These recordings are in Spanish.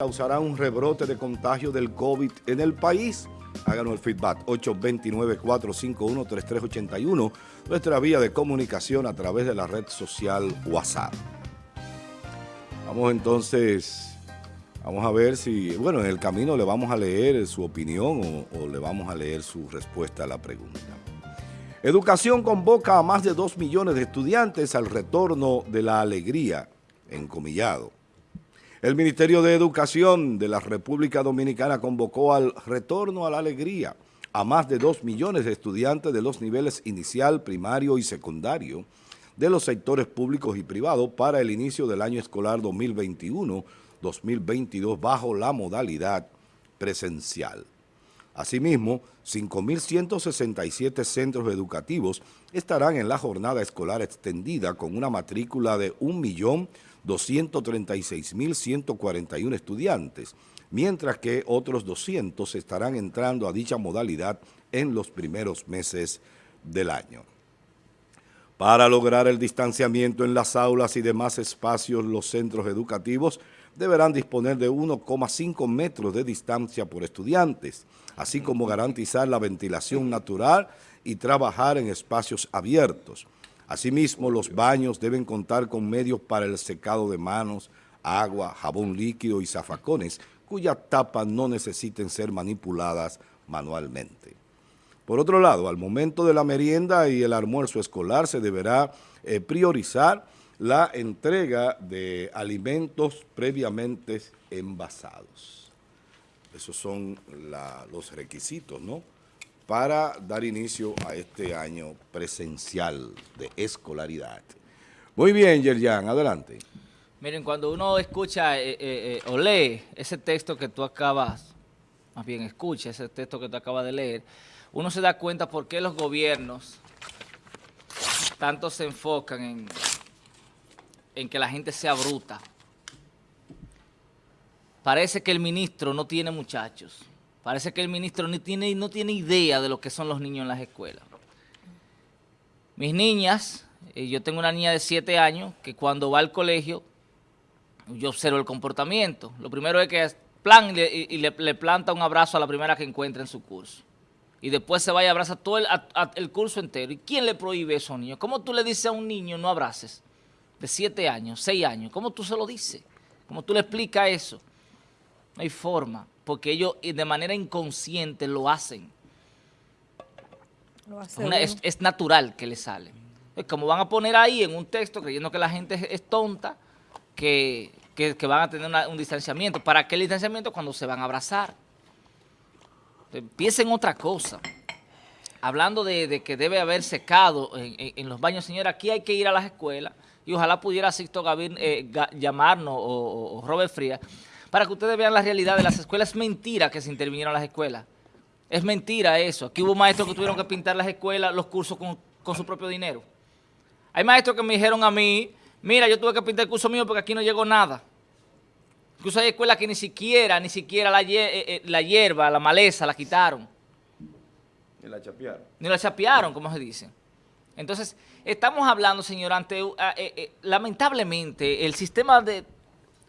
causará un rebrote de contagio del COVID en el país. Háganos el feedback 829-451-3381, nuestra vía de comunicación a través de la red social WhatsApp. Vamos entonces, vamos a ver si, bueno, en el camino le vamos a leer su opinión o, le vamos a leer su respuesta a la pregunta. Educación convoca a más de 2 millones de estudiantes al retorno de la alegría, encomillado. El Ministerio de Educación de la República Dominicana convocó al retorno a la alegría a más de 2 millones de estudiantes de los niveles inicial, primario y secundario de los sectores públicos y privados para el inicio del año escolar 2021-2022 bajo la modalidad presencial. Asimismo, 5.167 centros educativos estarán en la jornada escolar extendida con una matrícula de 1.236.141 estudiantes, mientras que otros 200 estarán entrando a dicha modalidad en los primeros meses del año. Para lograr el distanciamiento en las aulas y demás espacios, los centros educativos deberán disponer de 1,5 metros de distancia por estudiantes, así como garantizar la ventilación natural y trabajar en espacios abiertos. Asimismo, los baños deben contar con medios para el secado de manos, agua, jabón líquido y zafacones, cuyas tapas no necesiten ser manipuladas manualmente. Por otro lado, al momento de la merienda y el almuerzo escolar se deberá eh, priorizar la entrega de alimentos previamente envasados. Esos son los requisitos, ¿no?, para dar inicio a este año presencial de escolaridad. Muy bien, Yerjan, adelante. Miren, cuando uno escucha eh, eh, eh, o lee ese texto que tú acabas, más bien escucha ese texto que tú acabas de leer, uno se da cuenta por qué los gobiernos tanto se enfocan en en que la gente sea bruta. Parece que el ministro no tiene muchachos. Parece que el ministro no tiene, no tiene idea de lo que son los niños en las escuelas. Mis niñas, eh, yo tengo una niña de 7 años que cuando va al colegio, yo observo el comportamiento. Lo primero es que plan y, le, planta un abrazo a la primera que encuentra en su curso. Y después se va y abraza todo el, curso entero. ¿Y quién le prohíbe a un niño? ¿Cómo tú le dices a un niño no abraces? de siete años, seis años, ¿cómo tú se lo dices? ¿Cómo tú le explicas eso? No hay forma, porque ellos de manera inconsciente lo hacen. es, natural que le sale. Como van a poner ahí en un texto, creyendo que la gente es, tonta, que, van a tener un distanciamiento. ¿Para qué el distanciamiento? Cuando se van a abrazar. Piensen otra cosa. Hablando de, que debe haber secado en, en los baños, señora, aquí hay que ir a las escuelas y ojalá pudiera Sixto Gavín eh, llamarnos o, Robert Frías para que ustedes vean la realidad de las escuelas. Es mentira que se intervinieron las escuelas. Es mentira eso. Aquí hubo maestros que tuvieron que pintar las escuelas, los cursos con, su propio dinero. Hay maestros que me dijeron a mí, mira, yo tuve que pintar el curso mío porque aquí no llegó nada. Incluso hay escuelas que ni siquiera, ni siquiera la, eh, eh, la hierba, la maleza, la quitaron. Ni la chapearon. Ni la chapearon, como se dice. Entonces, estamos hablando, señor, ante, eh, eh, lamentablemente, el sistema de,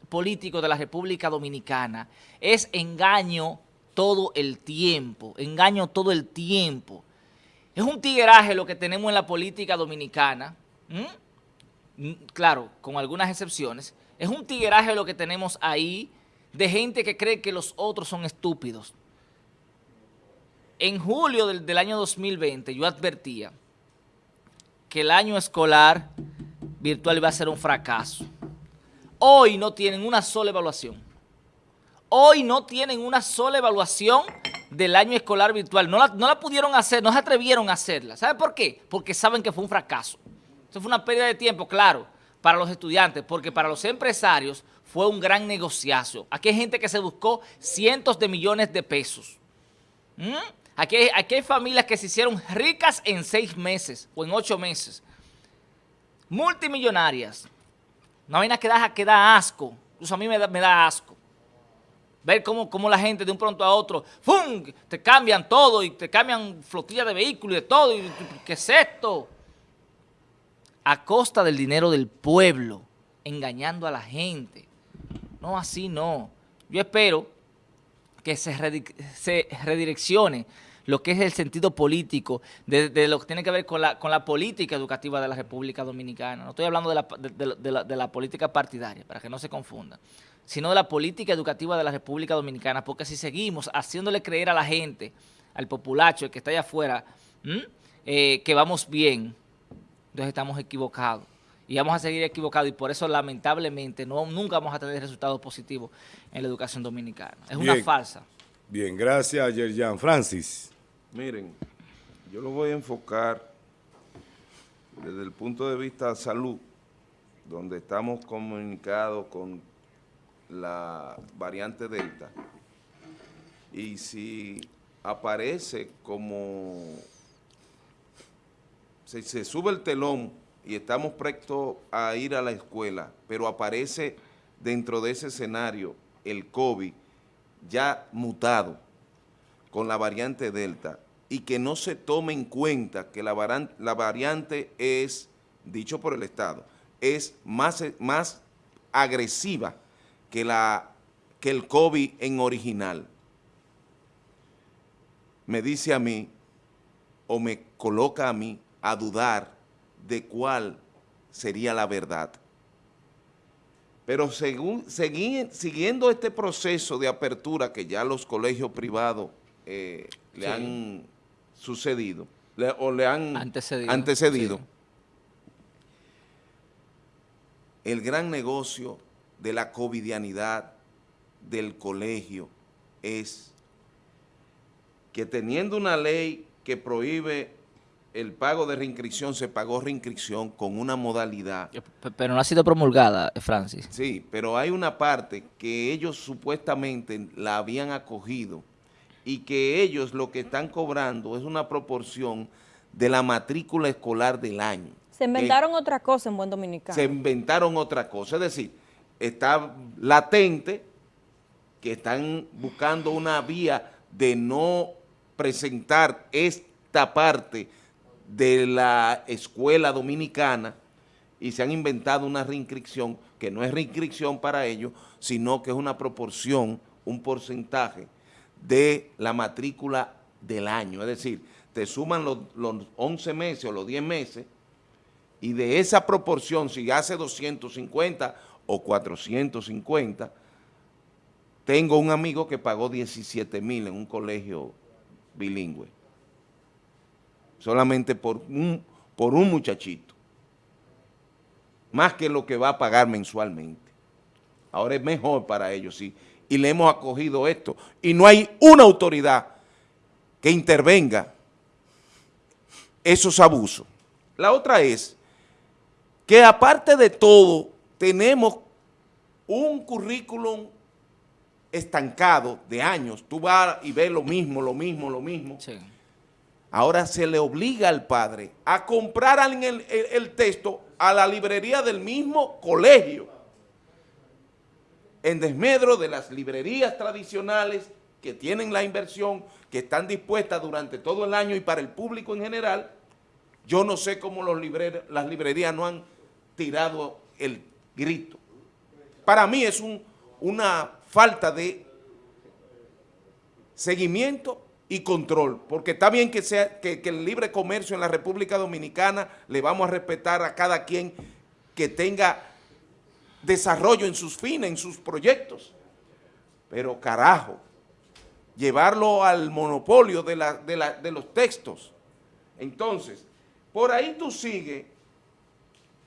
político de la República Dominicana es engaño todo el tiempo, engaño todo el tiempo. Es un tigueraje lo que tenemos en la política dominicana, claro, con algunas excepciones, es un tigueraje lo que tenemos ahí de gente que cree que los otros son estúpidos. En julio del, del año 2020 yo advertía que el año escolar virtual iba a ser un fracaso. Hoy no tienen una sola evaluación. Hoy no tienen una sola evaluación del año escolar virtual. No la, pudieron hacer, no se atrevieron a hacerla. ¿Sabe por qué? Porque saben que fue un fracaso. Eso fue una pérdida de tiempo, claro, para los estudiantes, porque para los empresarios fue un gran negociazo. Aquí hay gente que se buscó cientos de millones de pesos. ¿Mm? Aquí hay, familias que se hicieron ricas en seis meses o en ocho meses. Multimillonarias. Una vaina que da, que da asco. Incluso a mí me da, asco. Ver cómo, cómo, la gente de un pronto a otro, ¡fum! Te cambian todo y te cambian flotilla de vehículos y de todo. Y, ¿Qué es esto? A costa del dinero del pueblo, engañando a la gente. No, así no. Yo espero que se, redireccione lo que es el sentido político, de, lo que tiene que ver con la, con la política educativa de la República Dominicana. No estoy hablando de la, de la política partidaria, para que no se confunda, sino de la política educativa de la República Dominicana, porque si seguimos haciéndole creer a la gente, al populacho, el que está allá afuera, eh, que vamos bien, entonces estamos equivocados. Y vamos a seguir equivocados y por eso lamentablemente no, nunca vamos a tener resultados positivos en la educación dominicana. Es una falsa. Bien, gracias Yerjan. Francis. Miren, yo lo voy a enfocar desde el punto de vista de salud, donde estamos comunicados con la variante Delta. Y si aparece como, se, se sube el telón y estamos prestos a ir a la escuela, pero aparece dentro de ese escenario el COVID ya mutado con la variante Delta y que no se tome en cuenta que la, variante es, dicho por el Estado, es más, más agresiva que, la, que el COVID en original. Me dice a mí, o me coloca a mí, a dudar de cuál sería la verdad. Pero según, siguiendo este proceso de apertura que ya los colegios privados eh, le han sucedido, o le han antecedido, el gran negocio de la covidianidad del colegio es que teniendo una ley que prohíbe el pago de reinscripción, se pagó reinscripción con una modalidad. Pero no ha sido promulgada, eh, Francis. Sí, pero hay una parte que ellos supuestamente la habían acogido y que ellos lo que están cobrando es una proporción de la matrícula escolar del año. Se inventaron otra cosa en Buen Dominicano. Se inventaron otra cosa, es decir, está latente que están buscando una vía de no presentar esta parte de la escuela dominicana y se han inventado una reinscripción que no es reinscripción para ellos, sino que es una proporción, un porcentaje de la matrícula del año. Es decir, te suman los, los 11 meses o los 10 meses y de esa proporción, si hace 250 o 450, tengo un amigo que pagó 17 mil en un colegio bilingüe solamente por un, por un muchachito, más que lo que va a pagar mensualmente. Ahora es mejor para ellos, sí, y le hemos acogido esto, y no hay una autoridad que intervenga esos abusos. La otra es que aparte de todo, tenemos un currículum estancado de años. Tú vas y ves lo mismo, lo mismo, lo mismo. Sí. Ahora se le obliga al padre a comprar el, texto a la librería del mismo colegio, en desmedro de las librerías tradicionales que tienen la inversión, que están dispuestas durante todo el año y para el público en general, yo no sé cómo las librerías no han tirado el grito. Para mí es una falta de seguimiento y control, porque está bien que, sea, que, el libre comercio en la República Dominicana le vamos a respetar a cada quien que tenga desarrollo en sus fines, en sus proyectos, pero carajo, llevarlo al monopolio de, la, de, la, de los textos. Entonces, por ahí tú sigues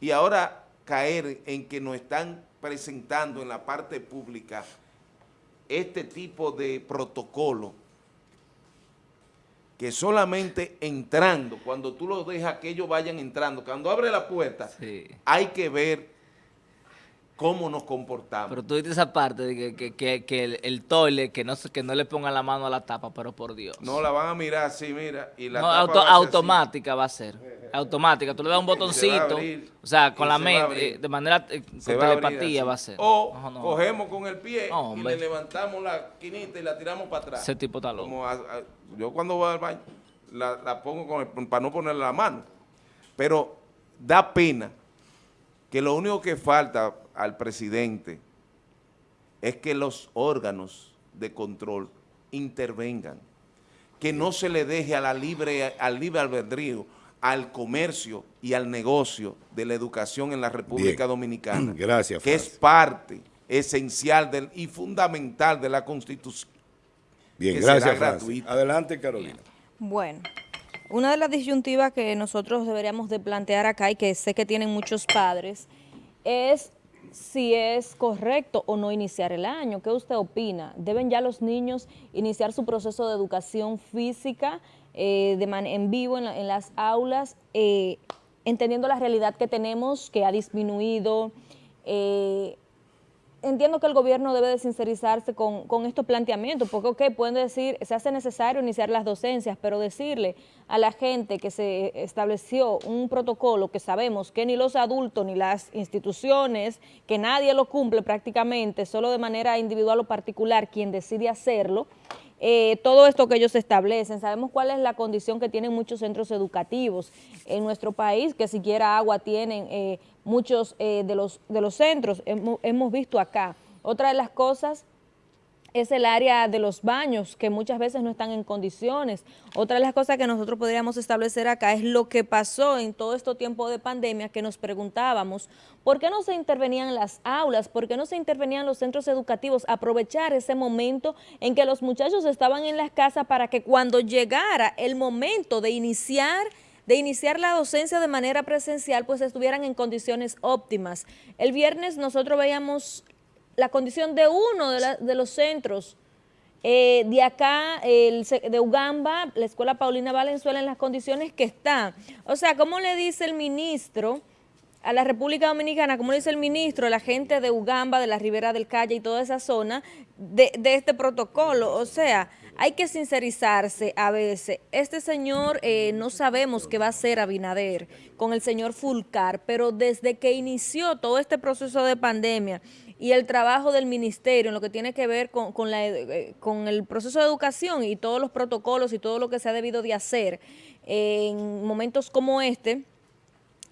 y ahora caer en que nos están presentando en la parte pública este tipo de protocolo que solamente entrando, cuando tú los dejas que ellos vayan entrando, cuando abre la puerta, hay que ver cómo nos comportamos. Pero tú dices esa parte de que, el, el, toile, que no, que no le pongan la mano a la tapa, pero por Dios. No, la van a mirar así, mira. Y la no, automática va a ser. Automática. Tú le das un botoncito, o sea, con la mente, de manera, eh, con telepatía va a ser. O cogemos con el pie y le levantamos la quinita y la tiramos para atrás. Ese tipo está loco. yo cuando voy al baño, la, pongo con para no ponerle la mano. Pero da pena que lo único que falta al presidente es que los órganos de control intervengan, que no se le deje a la libre, al libre albedrío, al comercio y al negocio de la educación en la República Bien. Dominicana. Gracias, Que es parte esencial del, y fundamental de la Constitución. Bien, gracias, Francis. Adelante, Carolina. Bueno, una de las disyuntivas que nosotros deberíamos de plantear acá y que sé que tienen muchos padres es si es correcto o no iniciar el año. ¿Qué usted opina? ¿Deben ya los niños iniciar su proceso de educación física eh, de man- en vivo en, la- en las aulas, eh, entendiendo la realidad que tenemos, que ha disminuido? eh, entiendo que el gobierno debe de sincerizarse con, con estos planteamientos, porque ok, pueden decir, se hace necesario iniciar las docencias, pero decirle a la gente que se estableció un protocolo que sabemos que ni los adultos ni las instituciones, que nadie lo cumple prácticamente, solo de manera individual o particular quien decide hacerlo, eh, todo esto que ellos establecen. Sabemos cuál es la condición que tienen muchos centros educativos en nuestro país, que siquiera agua tienen eh, muchos eh, de, los, de los centros, hemos, hemos visto acá. Otra de las cosas es el área de los baños, que muchas veces no están en condiciones. Otra de las cosas que nosotros podríamos establecer acá es lo que pasó en todo este tiempo de pandemia, que nos preguntábamos, ¿por qué no se intervenían las aulas? ¿Por qué no se intervenían los centros educativos? Aprovechar ese momento en que los muchachos estaban en las casas para que cuando llegara el momento de iniciar de iniciar la docencia de manera presencial, pues estuvieran en condiciones óptimas. El viernes nosotros veíamos la condición de uno de, los centros eh, de acá, el, de Ugamba, la Escuela Paulina Valenzuela, en las condiciones que está. O sea, ¿cómo le dice el ministro a la República Dominicana, como le dice el ministro, a la gente de Ugamba, de la Ribera del Calle y toda esa zona, de, de este protocolo? O sea, hay que sincerizarse a veces. Este señor, eh, no sabemos qué va a hacer Abinader con el señor Fulcar, pero desde que inició todo este proceso de pandemia y el trabajo del ministerio en lo que tiene que ver con, con la eh, con el proceso de educación y todos los protocolos y todo lo que se ha debido de hacer en momentos como este,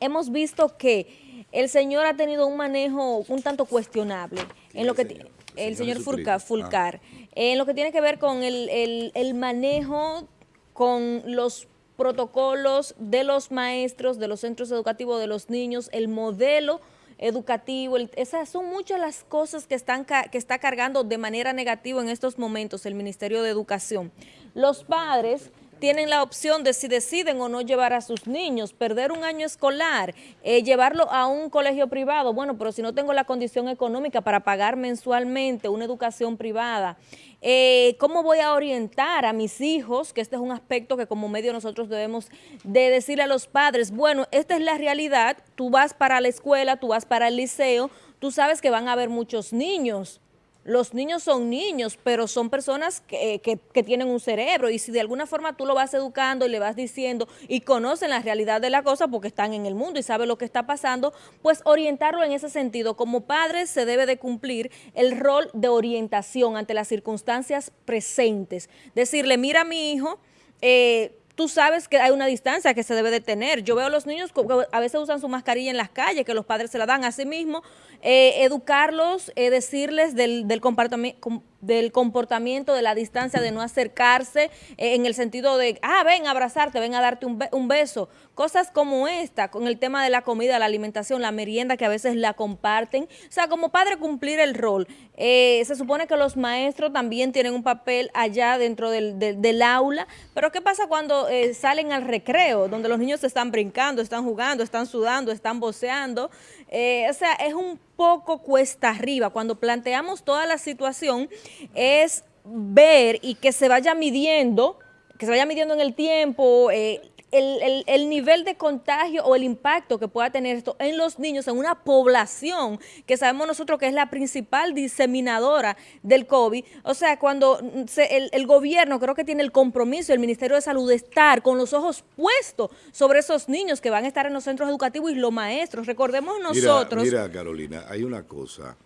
hemos visto que el señor ha tenido un manejo un tanto cuestionable en lo que señor? El el señor Fulcar. Fulcar en lo que tiene que ver con el, el- el manejo con los protocolos de los maestros, de los centros educativos, de los niños, el modelo educativo, esas son muchas las cosas que, están, que está cargando de manera negativa en estos momentos el Ministerio de Educación. Los padres tienen la opción de si deciden o no llevar a sus niños, perder un año escolar, eh, llevarlo a un colegio privado. Bueno, pero si no tengo la condición económica para pagar mensualmente una educación privada, eh, ¿cómo voy a orientar a mis hijos? Que este es un aspecto que como medio nosotros debemos de decirle a los padres, bueno, esta es la realidad, tú vas para la escuela, tú vas para el liceo, tú sabes que van a haber muchos niños. Los niños son niños, pero son personas que, que- que tienen un cerebro y si de alguna forma tú lo vas educando y le vas diciendo y conocen la realidad de la cosa porque están en el mundo y saben lo que está pasando, pues orientarlo en ese sentido. Como padres se debe de cumplir el rol de orientación ante las circunstancias presentes. Decirle, mira mi hijo, eh, tú sabes que hay una distancia que se debe de tener. Yo veo a los niños que a veces usan su mascarilla en las calles, que los padres se la dan. Asimismo, eh, educarlos, eh, decirles del, del, comportami- com- del comportamiento, de la distancia, de no acercarse, eh, en el sentido de, ah, ven a abrazarte, ven a darte un, un beso. Cosas como esta, con el tema de la comida, la alimentación, la merienda, que a veces la comparten. O sea, como padre cumplir el rol. Eh, se supone que los maestros también tienen un papel allá dentro del, del- del aula, pero ¿qué pasa cuando eh, salen al recreo, donde los niños están brincando, están jugando, están sudando, están voceando? Eh, o sea, es un poco cuesta arriba. Cuando planteamos toda la situación, es ver y que se vaya midiendo, que se vaya midiendo en el tiempo, eh, el, el- el nivel de contagio o el impacto que pueda tener esto en los niños, en una población que sabemos nosotros que es la principal diseminadora del COVID. O sea, cuando mm, se- el, el gobierno creo que tiene el compromiso, el Ministerio de Salud, de estar con los ojos puestos sobre esos niños que van a estar en los centros educativos y los maestros. Recordemos nosotros... Mira, mira, Carolina, hay una cosa.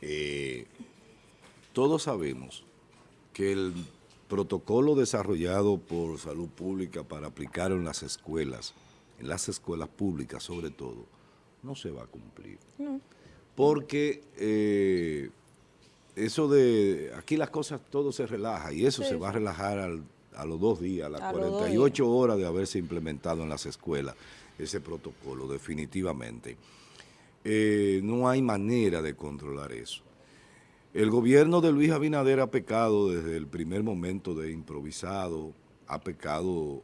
eh, todos sabemos que el protocolo desarrollado por Salud Pública para aplicar en las escuelas, en las escuelas públicas sobre todo, no se va a cumplir. Porque eh, eso de, aquí las cosas, todo se relaja y eso Sí, se va a relajar al- a los dos días, a las A los dos 48 horas de haberse implementado en las escuelas ese protocolo, definitivamente. Eh, no hay manera de controlar eso. El gobierno de Luis Abinader ha pecado desde el primer momento de improvisado, ha pecado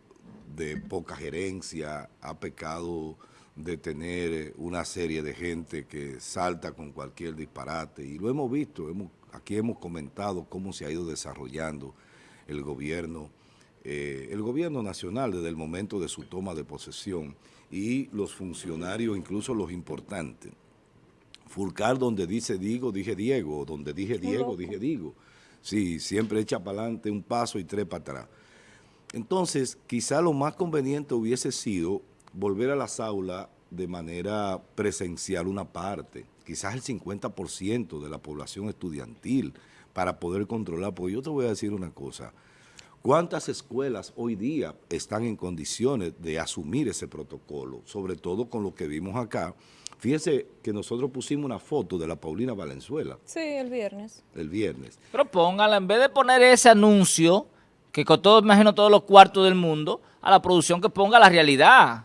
de poca gerencia, ha pecado de tener eh, una serie de gente que salta con cualquier disparate y lo hemos visto, aquí hemos comentado cómo se ha ido desarrollando el gobierno, eh, el gobierno nacional desde el momento de su toma de posesión y los funcionarios, incluso los importantes. Fulcar donde dice digo, dije Diego, donde dije Diego, dije digo. Sí, siempre echa para adelante un paso y tres para atrás. Entonces, quizá lo más conveniente hubiese sido volver a las aulas de manera presencial una parte, quizás el 50% de la población estudiantil para poder controlar, porque yo te voy a decir una cosa, ¿cuántas escuelas hoy día están en condiciones de asumir ese protocolo? Sobre todo con lo que vimos acá. Fíjese que nosotros pusimos una foto de la Paulina Valenzuela Sí, el viernes. el viernes. Pero póngala, en vez de poner ese anuncio, que costó, imagino, todos los cuartos del mundo, a la producción que ponga la realidad.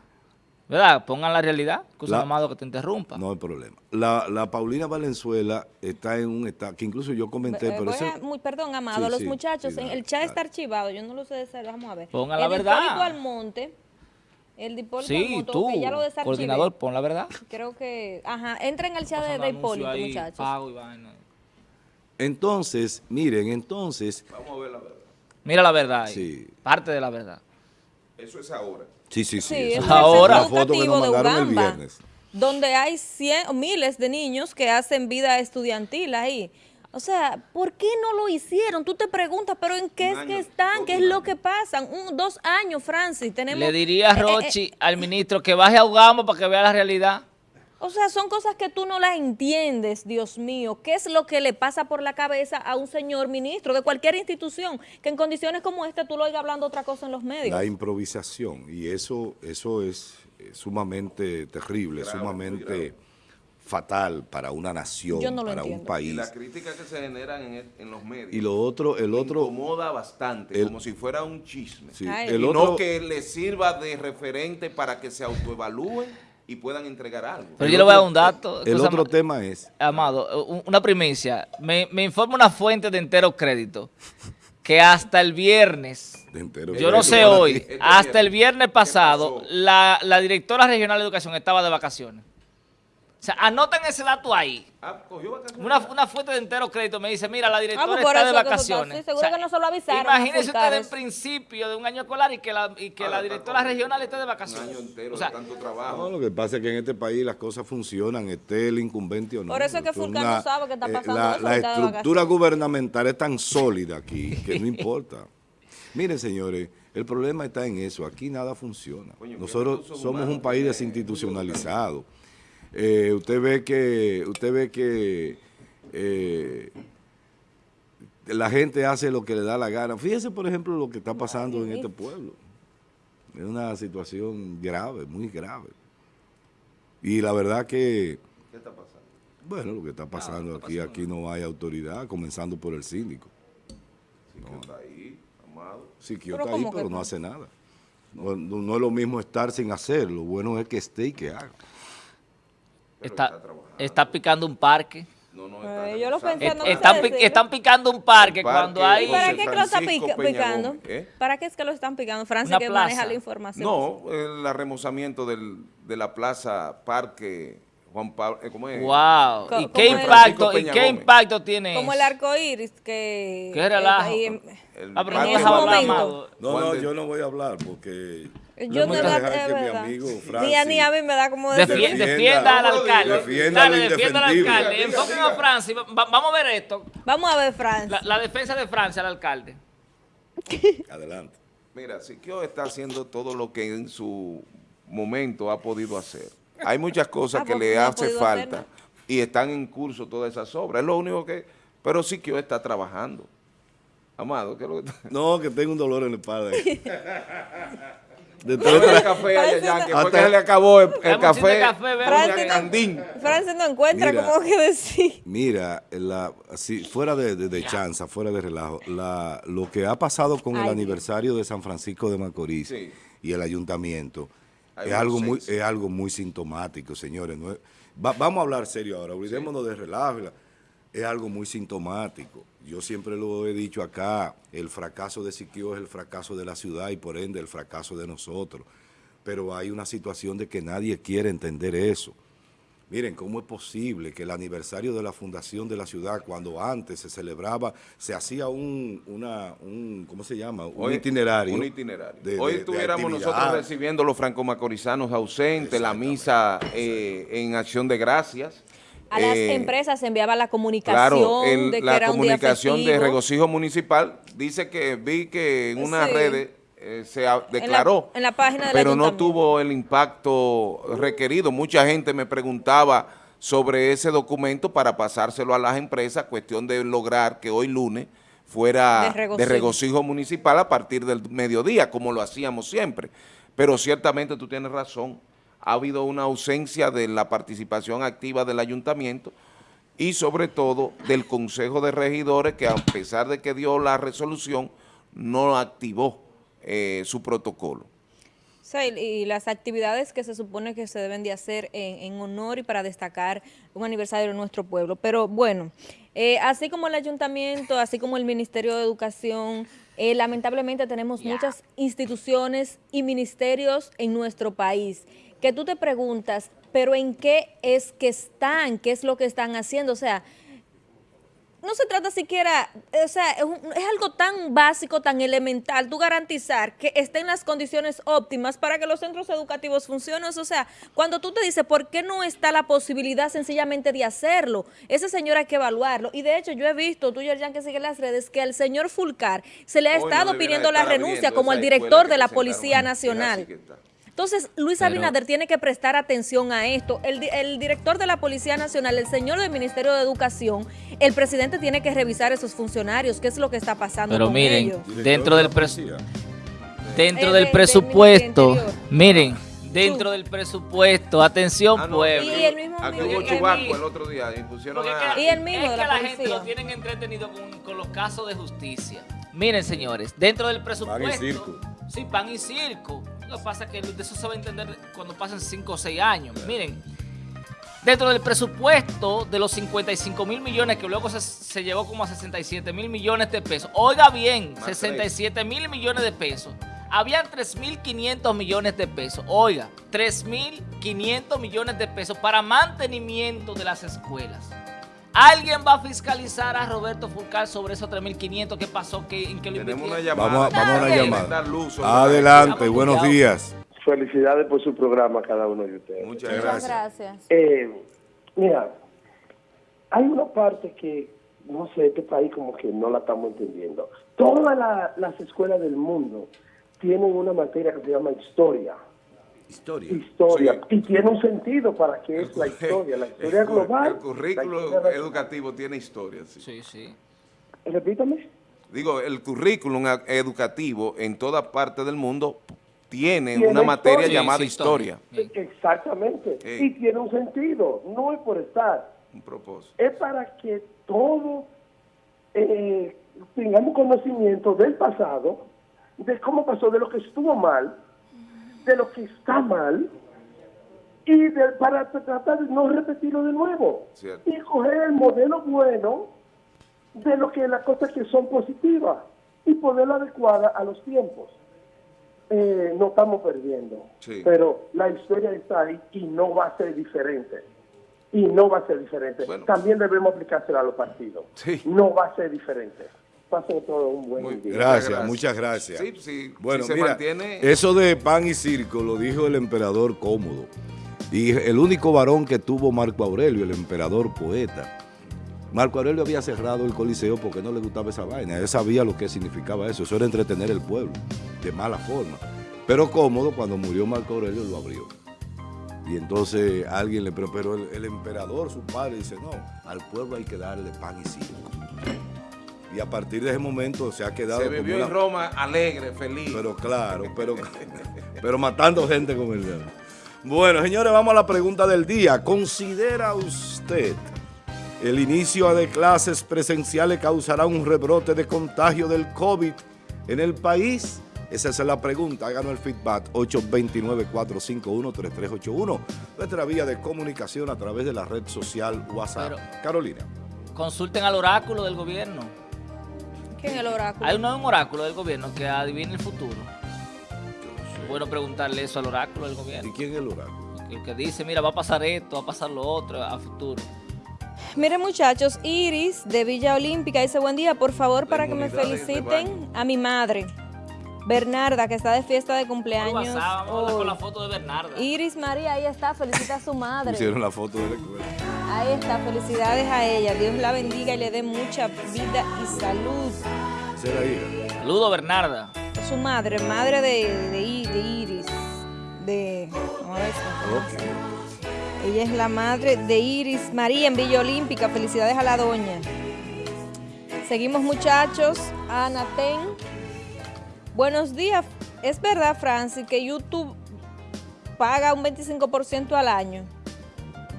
¿Verdad? Pongan la realidad. Cosa amado que te interrumpa. No hay problema. La, la Paulina Valenzuela está en un estado, que incluso yo comenté, Eh, pero eso- a- muy- perdón, Amado, Sí, los sí, muchachos, sí, en- el chat está archivado, yo no lo sé de ser, vamos a ver. Ponga la el verdad. Almonte, el de Hipólito sí, Almonte, tú, que ya lo coordinador, pon la verdad. Creo que, ajá, entren al chat de, de Hipólito, ahí, muchachos. pago y vaina. entonces, miren, entonces, Vamos a ver la verdad. Mira la verdad ahí. Sí. Parte de la verdad. Eso es ahora. sí, sí, sí. Sí, esa es Ahora. la foto que nos mandaron el viernes. donde hay cien, miles de niños que hacen vida estudiantil ahí. O sea, ¿por qué no lo hicieron? Tú te preguntas, pero ¿en qué Un es año, que están? ¿Qué es lo que pasan? Un, dos años, Francis. Tenemos, Le diría a eh, eh, eh, Rochi, al ministro, que baje a Ugamba para que vea la realidad. O sea, son cosas que tú no las entiendes, Dios mío. ¿Qué es lo que le pasa por la cabeza a un señor ministro de cualquier institución que en condiciones como esta tú lo oigas hablando otra cosa en los medios? La improvisación, y eso, eso es eh, sumamente terrible, Grave, sumamente. Fatal para una nación, no para un entiendo. Y país. las críticas que se generan en, el- en los medios. Y lo otro, el otro, incomoda bastante, el- como si fuera un chisme. sí, Ay. el y otro, no que les sirva de referente para que se autoevalúen y puedan entregar algo. Pero el yo le voy a dar un dato. el otro ma- tema es, Amado, un- una primicia. Me, me informa una fuente de entero crédito que hasta el viernes, de entero yo no sé para hoy. Este hasta el viernes. viernes ¿Qué pasado, la, la directora regional de educación estaba de vacaciones. O sea, anoten ese dato ahí. Ah, cogió vacaciones. Una, una fuente de entero crédito me dice, mira, la directora por está de vacaciones. así, seguro que no se lo avisaron Imagínense ustedes en principio de un año escolar y que la, y que Ah, la directora regional esté de Un vacaciones. año entero O sea, de tanto No, trabajo. lo que pasa es que en este país las cosas funcionan, esté el incumbente o no. Por eso es que Fulcar no sabe qué está pasando La, eso, la está de estructura gubernamental es tan sólida aquí que no importa. Miren, señores, el problema está en eso. Aquí nada funciona. Coño, ¿qué Nosotros somos humanos un país tiene desinstitucionalizado. Eh, usted ve que, usted ve que eh, la gente hace lo que le da la gana. Fíjese, por ejemplo, lo que está pasando en este pueblo. Es una situación grave, muy grave. Y la verdad que, ¿Qué está pasando? bueno, lo que está pasando está aquí, pasando aquí no hay autoridad, comenzando por el síndico. Sí, que está ahí, amado. Pero está ahí, ¿cómo que pero no? no hace nada. No, no- no es lo mismo estar sin hacer, lo bueno es que esté y que haga. Está, está picando un parque. No, no, está Eh, yo lo pensé, no Eh, están, pi- están picando un parque, El parque cuando hay... ¿Y para qué es que lo están pica- picando? ¿eh? ¿Para qué es que lo están picando? Francis, Una que plaza. maneja la información. No, el remozamiento del, de la plaza Parque Juan Pablo, eh, ¿cómo es? Wow. Co- ¿Y qué el- impacto, y qué impacto tiene Como el arco iris que... Qué relajo. El Ah, pero no parque en ese momento. Amado. No, no, yo no voy a hablar porque Yo voy de a verdad, dejar es que mi amigo Ni a, ni a mí me da como decir. Defienda. defienda al alcalde. Defienda Dale, defienda al alcalde. Enfoquen a Francis. Va- vamos a ver esto. Vamos a ver, Francis. La, la defensa de Francia al alcalde. adelante. Mira, Siquio está haciendo todo lo que en su momento ha podido hacer. Hay muchas cosas Ah, que le no ha hace falta hacer y están en curso todas esas obras. Es lo único que... Pero Siquio está trabajando. Amado, ¿qué es lo que está- No, que tengo un dolor en la espalda. De tres- el café a Yayan, que fue Hasta- que se le acabó el, café. café, Francis no- Candín. Francis no encuentra Mira. cómo que decir. Mira, la, así, fuera de, de, de chanza, fuera de relajo, la, lo que ha pasado con el aniversario de San Francisco de Macorís Sí. y el ayuntamiento es algo, muy, es algo muy sintomático, señores. No es- va- vamos a hablar serio ahora, olvidémonos de relajo. Es algo muy sintomático. Yo siempre lo he dicho acá, el fracaso de Siquio es el fracaso de la ciudad y por ende el fracaso de nosotros. Pero hay una situación de que nadie quiere entender eso. Miren, ¿cómo es posible que el aniversario de la fundación de la ciudad, cuando antes se celebraba, se hacía un, una, un ¿cómo se llama? Un Hoy- itinerario. Un itinerario. de- Hoy estuviéramos nosotros recibiendo los franco-macorizanos ausentes, la misa eh, en acción de gracias. A las Eh, empresas se enviaba la comunicación Claro, el- de que la era un día comunicación de regocijo municipal dice que vi que en unas Sí. redes eh, se declaró, en la página del pero no tuvo el impacto requerido. Mucha gente me preguntaba sobre ese documento para pasárselo a las empresas, cuestión de lograr que hoy lunes fuera De de regocijo. regocijo, municipal a partir del mediodía, como lo hacíamos siempre. Pero ciertamente tú tienes razón, ha habido una ausencia de la participación activa del ayuntamiento y sobre todo del Consejo de Regidores que a pesar de que dio la resolución, no activó eh, su protocolo. Sea, y, las actividades que se supone que se deben de hacer en, en honor y para destacar un aniversario de nuestro pueblo. Pero bueno, eh, así como el ayuntamiento, así como el Ministerio de Educación, eh, lamentablemente tenemos muchas instituciones y ministerios en nuestro país que tú te preguntas, pero ¿en qué es que están? ¿Qué es lo que están haciendo? O sea, no se trata siquiera, o sea, es, un- es algo tan básico, tan elemental, tú garantizar que estén las condiciones óptimas para que los centros educativos funcionen. O sea, cuando tú te dices, ¿por qué no está la posibilidad sencillamente de hacerlo? Ese señor hay que evaluarlo. Y de hecho, yo he visto, tú, Yerjan, que sigue las redes, que al señor Fulcar se le ha Hoy estado pidiendo la renuncia como el director de la Policía Nacional. Entonces, Luis Pero- Abinader tiene que prestar atención a esto. El, di- el director de la Policía Nacional, el señor del Ministerio de Educación, el presidente tiene que revisar esos funcionarios, qué es lo que está pasando Pero con miren, ellos. Dentro de del la pres- policía. dentro del de- presupuesto, del miren, dentro del presupuesto, atención Ah, no, pueblo. Y el mismo Aquí Miguel hubo Miguel. el otro día y pusieron a... Y el mismo es de que la la gente lo tienen entretenido con, con los casos de justicia. Miren, señores, dentro del presupuesto... circo. Sí, pan y circo. Lo que pasa es que de eso se va a entender cuando pasen 5 o 6 años. Miren, dentro del presupuesto de los 55 mil millones, que luego se, se llevó como a 67 mil millones de pesos. Oiga bien, Más 67 mil millones de pesos. Habían 3.500 millones de pesos. Oiga, 3.500 millones de pesos para mantenimiento de las escuelas. ¿Alguien va a fiscalizar a Roberto Fulcar sobre esos 3.500? ¿Qué pasó? ¿Qué, ¿En qué lo Tenemos una llamada. Vamos a- vamos a una llamada. Adelante, buenos días. Felicidades por su programa cada uno de ustedes. Muchas Muchas gracias. Gracias. Eh, mira, hay una parte que, no sé, este país como que no la estamos entendiendo. Todas la- las escuelas del mundo tienen una materia que se llama historia. Historia. Historia. Sí. Y tiene un sentido para qué es la historia. La historia El global. El currículo historia- educativo tiene historia, sí. Sí, sí. Repítame. Digo, el currículum a- educativo en toda parte del mundo tiene Tiene una materia llamada Sí, historia. Bien. Exactamente. Sí. Y tiene un sentido. No es por estar. Un propósito. es para que todos eh, tengamos conocimiento del pasado, de cómo pasó, de lo que estuvo mal, de lo que está mal, y de- para tratar de no repetirlo de nuevo. Cierto. Y coger el modelo bueno de lo que las cosas que son positivas y poderlo adecuar a los tiempos. Eh, no estamos perdiendo, Sí. pero la historia está ahí y no va a ser diferente y no va a ser diferente. Bueno. También debemos aplicársela a los partidos. Sí. No va a ser diferente. Pasen todo un buen Muy- día. Gracias, muchas gracias. Sí, sí, Bueno, si se mira, mantiene... eso de pan y circo lo dijo el emperador cómodo. Y el único varón que tuvo Marco Aurelio, el emperador poeta. Marco Aurelio había cerrado el coliseo porque no le gustaba esa vaina. Él sabía lo que significaba eso. Eso era entretener el pueblo de mala forma. Pero cómodo, cuando murió Marco Aurelio, lo abrió. Y entonces alguien le preguntó, pero el, el emperador, su padre, dice, no, al pueblo hay que darle pan y circo. Y a partir de ese momento se ha quedado Se como vivió una- en Roma alegre, feliz. Pero claro, pero, pero matando gente con el dedo. Bueno, señores, vamos a la pregunta del día. ¿Considera usted el inicio de clases presenciales causará un rebrote de contagio del COVID en el país? Esa es la pregunta. Háganos el feedback 829-451-3381. Nuestra vía de comunicación a través de la red social WhatsApp. Pero- Carolina. Consulten al oráculo del gobierno. ¿Quién es el oráculo? Hay un, un oráculo del gobierno que adivina el futuro. Bueno preguntarle eso al oráculo del ¿Y gobierno. quién es el oráculo? Que, que dice, mira, va a pasar esto, va a pasar lo otro a futuro. Miren muchachos, Iris de Villa Olímpica dice buen día, por favor para que me feliciten a mi madre, Bernarda, que está de fiesta de Por cumpleaños. WhatsApp, vamos a con la foto de Bernarda. Iris María, ahí está, felicita a su madre. Hicieron la foto de la escuela. Ahí está, felicidades a ella. Dios la bendiga y le dé mucha vida y salud. Saludo, Bernarda. Su madre, madre de, de, Iris. De. vamos a ver si- Ok. Ella es la madre de Iris María en Villa Olímpica. Felicidades a la doña. Seguimos muchachos. Anaten. Buenos días. Es verdad, Francis, que YouTube paga un 25% al año.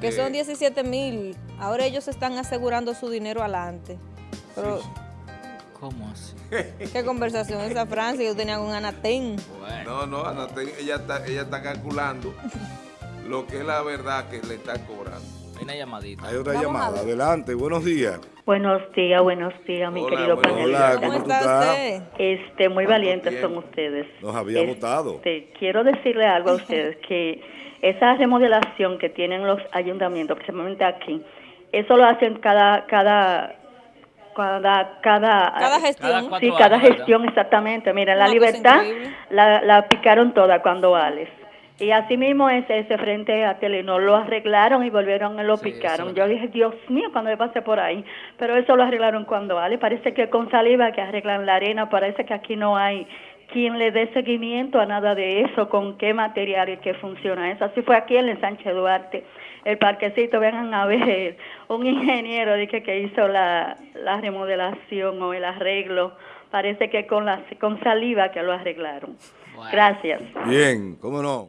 Que son 17 mil. Ahora ellos están asegurando su dinero adelante. Pero, ¿Cómo así? ¿qué conversación es esa, Francis? Yo tenía con Anaten. Bueno, No, no, Ana, te- ella, está, ella está calculando lo que es la verdad que le está cobrando. Hay una llamadita. Hay otra Vamos llamada. Adelante, buenos días. Buenos días, buenos días, mi Hola, querido panelista. Hola, ¿Cómo ¿cómo está estás? usted? Este, muy ¿Cuánto valientes tiempo? son ustedes. Nos había Este, votado. Quiero decirle algo a ustedes, que esa remodelación que tienen los ayuntamientos, principalmente aquí, eso lo hacen cada, cada, cada, cada, Cada gestión. Cada Sí, cada años, ¿verdad? gestión, exactamente. Mira, la Una libertad la, la picaron toda cuando Alex. Y así mismo ese, ese frente a Telenor lo arreglaron y volvieron y lo Sí, picaron. eso Yo dije, Dios mío, cuando me pasé por ahí. Pero eso lo arreglaron cuando Alex. Parece que con saliva que arreglan la arena, parece que aquí no hay quien le dé seguimiento a nada de eso, con qué material y qué funciona eso. Así fue aquí en el Sánchez Duarte, el parquecito, vengan a ver, un ingeniero dije que hizo la, la remodelación o el arreglo, parece que con, la, con saliva que lo arreglaron. Bueno. Gracias. Bien, ¿cómo no?